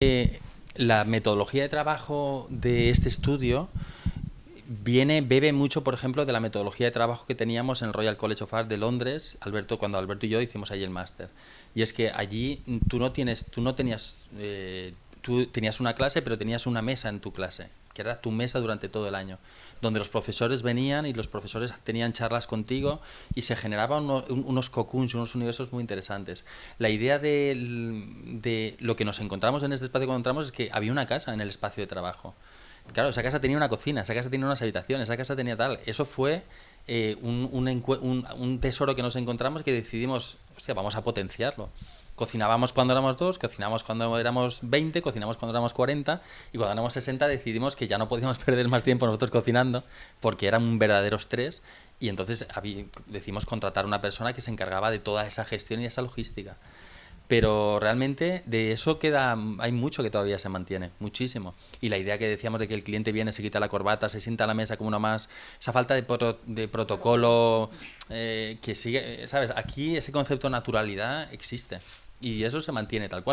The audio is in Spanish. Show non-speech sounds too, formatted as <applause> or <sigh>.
Eh, la metodología de trabajo de este estudio viene, bebe mucho, por ejemplo, de la metodología de trabajo que teníamos en el Royal College of Art de Londres, Alberto, cuando Alberto y yo hicimos allí el máster. Y es que allí tú no tienes, tú no tenías, eh, tú tenías una clase, pero tenías una mesa en tu clase, que era tu mesa durante todo el año, donde los profesores venían y los profesores tenían charlas contigo y se generaban unos cocoons, unos universos muy interesantes. La idea de, lo que nos encontramos en este espacio cuando entramos es que había una casa en el espacio de trabajo. Claro, esa casa tenía una cocina, esa casa tenía unas habitaciones, esa casa tenía tal. Eso fue eh, un, un, tesoro que nos encontramos que decidimos, hostia, vamos a potenciarlo. Cocinábamos cuando éramos dos, cocinamos cuando éramos 20, cocinamos cuando éramos 40 y cuando éramos 60 decidimos que ya no podíamos <laughs> perder más tiempo nosotros cocinando porque era un verdadero estrés y entonces decidimos contratar una persona que se encargaba de toda esa gestión y esa logística. Pero realmente de eso queda, hay mucho que todavía se mantiene, muchísimo. Y la idea que decíamos de que el cliente viene, se quita la corbata, se sienta a la mesa como uno más, esa falta de, de protocolo eh, que sigue, ¿sabes? Aquí ese concepto de naturalidad existe y eso se mantiene tal cual.